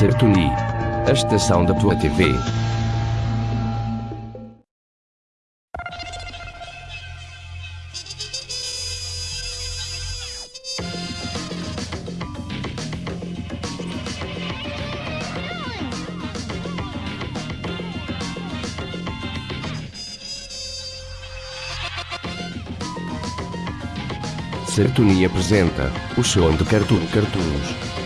Sertuni. A estação da tua TV. Sertuni apresenta o show de Cartoon Cartoons.